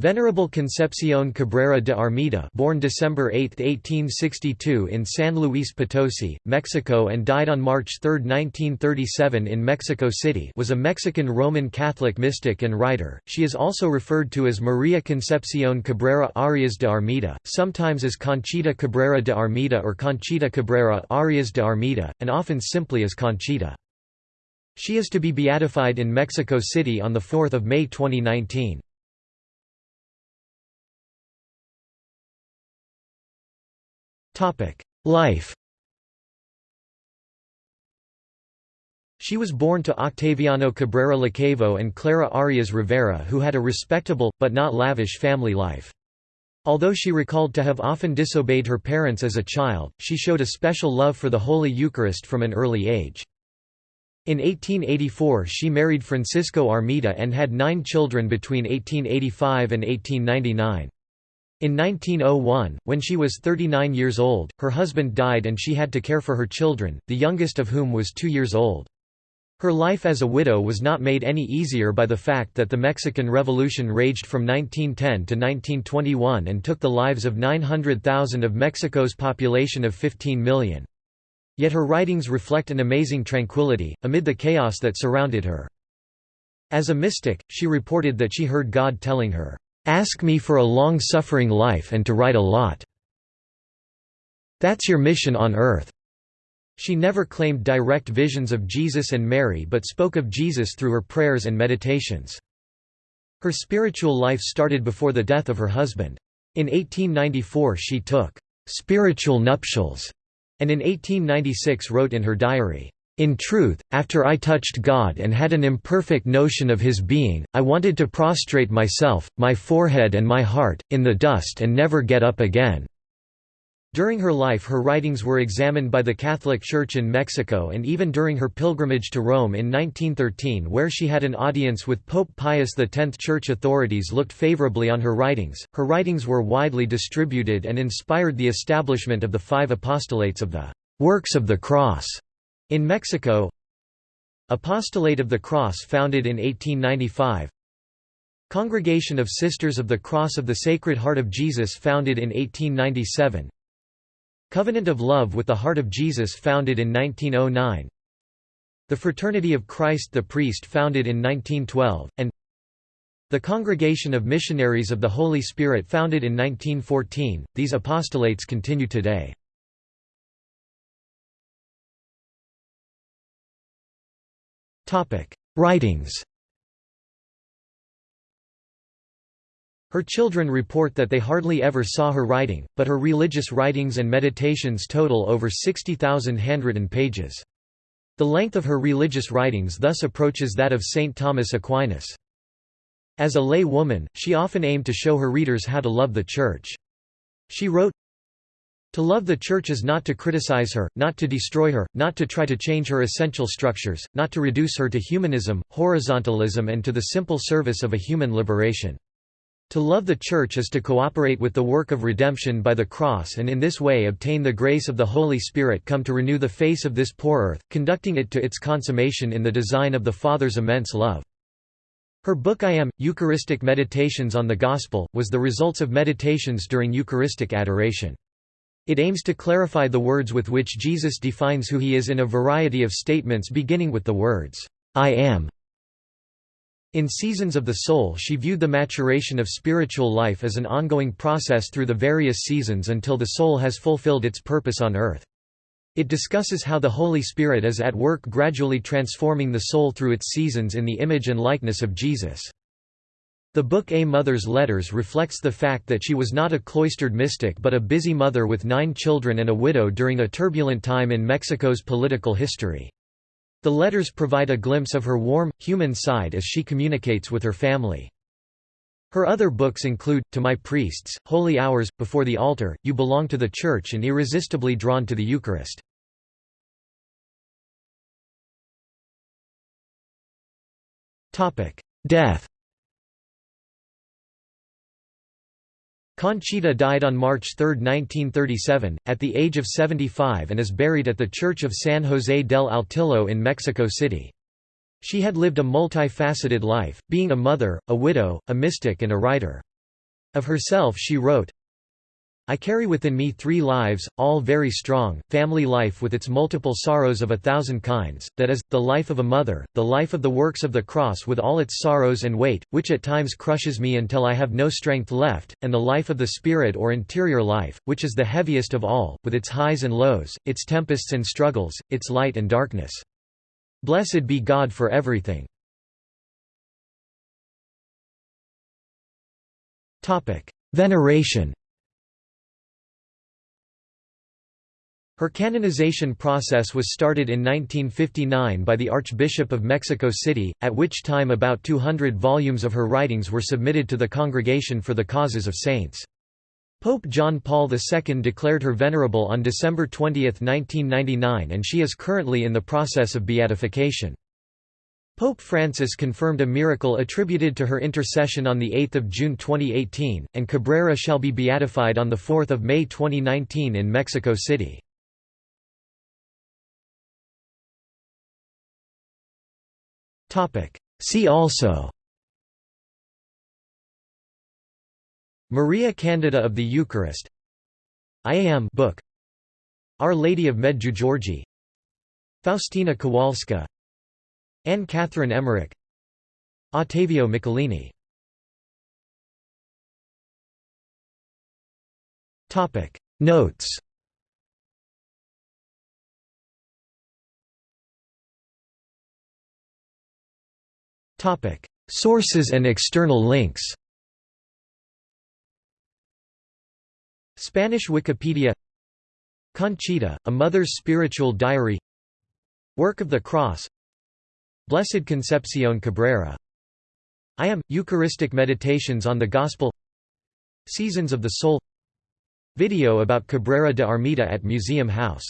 Venerable Concepción Cabrera de Armida born December 8, 1862 in San Luis Potosi, Mexico and died on March 3, 1937 in Mexico City was a Mexican Roman Catholic mystic and writer. She is also referred to as Maria Concepción Cabrera Arias de Armida, sometimes as Conchita Cabrera de Armida or Conchita Cabrera Arias de Armida, and often simply as Conchita. She is to be beatified in Mexico City on 4 May 2019. Life She was born to Octaviano Cabrera Lacavo and Clara Arias Rivera who had a respectable, but not lavish family life. Although she recalled to have often disobeyed her parents as a child, she showed a special love for the Holy Eucharist from an early age. In 1884 she married Francisco Armida and had nine children between 1885 and 1899. In 1901, when she was 39 years old, her husband died and she had to care for her children, the youngest of whom was two years old. Her life as a widow was not made any easier by the fact that the Mexican Revolution raged from 1910 to 1921 and took the lives of 900,000 of Mexico's population of 15 million. Yet her writings reflect an amazing tranquility, amid the chaos that surrounded her. As a mystic, she reported that she heard God telling her, Ask me for a long-suffering life and to write a lot. That's your mission on earth. She never claimed direct visions of Jesus and Mary but spoke of Jesus through her prayers and meditations. Her spiritual life started before the death of her husband. In 1894 she took spiritual nuptials, and in 1896 wrote in her diary, in truth, after I touched God and had an imperfect notion of His being, I wanted to prostrate myself, my forehead and my heart, in the dust and never get up again." During her life her writings were examined by the Catholic Church in Mexico and even during her pilgrimage to Rome in 1913 where she had an audience with Pope Pius X. Church authorities looked favorably on her writings. Her writings were widely distributed and inspired the establishment of the five apostolates of the «works of the cross» In Mexico Apostolate of the Cross founded in 1895 Congregation of Sisters of the Cross of the Sacred Heart of Jesus founded in 1897 Covenant of Love with the Heart of Jesus founded in 1909 The Fraternity of Christ the Priest founded in 1912, and the Congregation of Missionaries of the Holy Spirit founded in 1914, these apostolates continue today. Writings Her children report that they hardly ever saw her writing, but her religious writings and meditations total over 60,000 handwritten pages. The length of her religious writings thus approaches that of St. Thomas Aquinas. As a lay woman, she often aimed to show her readers how to love the Church. She wrote, to love the Church is not to criticize her, not to destroy her, not to try to change her essential structures, not to reduce her to humanism, horizontalism and to the simple service of a human liberation. To love the Church is to cooperate with the work of redemption by the cross and in this way obtain the grace of the Holy Spirit come to renew the face of this poor earth, conducting it to its consummation in the design of the Father's immense love. Her book I Am, Eucharistic Meditations on the Gospel, was the results of meditations during Eucharistic adoration. It aims to clarify the words with which Jesus defines who he is in a variety of statements beginning with the words, I am. In Seasons of the Soul she viewed the maturation of spiritual life as an ongoing process through the various seasons until the soul has fulfilled its purpose on earth. It discusses how the Holy Spirit is at work gradually transforming the soul through its seasons in the image and likeness of Jesus. The book A Mother's Letters reflects the fact that she was not a cloistered mystic but a busy mother with nine children and a widow during a turbulent time in Mexico's political history. The letters provide a glimpse of her warm, human side as she communicates with her family. Her other books include, To My Priests, Holy Hours, Before the Altar, You Belong to the Church and Irresistibly Drawn to the Eucharist. Death Conchita died on March 3, 1937, at the age of 75 and is buried at the Church of San José del Altillo in Mexico City. She had lived a multifaceted life, being a mother, a widow, a mystic and a writer. Of herself she wrote, I carry within me three lives, all very strong, family life with its multiple sorrows of a thousand kinds, that is, the life of a mother, the life of the works of the cross with all its sorrows and weight, which at times crushes me until I have no strength left, and the life of the spirit or interior life, which is the heaviest of all, with its highs and lows, its tempests and struggles, its light and darkness. Blessed be God for everything. Veneration Her canonization process was started in 1959 by the Archbishop of Mexico City, at which time about 200 volumes of her writings were submitted to the Congregation for the Causes of Saints. Pope John Paul II declared her venerable on December 20, 1999 and she is currently in the process of beatification. Pope Francis confirmed a miracle attributed to her intercession on 8 June 2018, and Cabrera shall be beatified on 4 May 2019 in Mexico City. See also. Maria Candida of the Eucharist. IAM book. Our Lady of Medjugorje. Faustina Kowalska. Anne Catherine Emmerich. Ottavio Michelini. Notes Topic: Sources and external links. Spanish Wikipedia Conchita, A Mother's Spiritual Diary Work of the Cross Blessed Concepcion Cabrera I Am, Eucharistic Meditations on the Gospel Seasons of the Soul Video about Cabrera de Armida at Museum House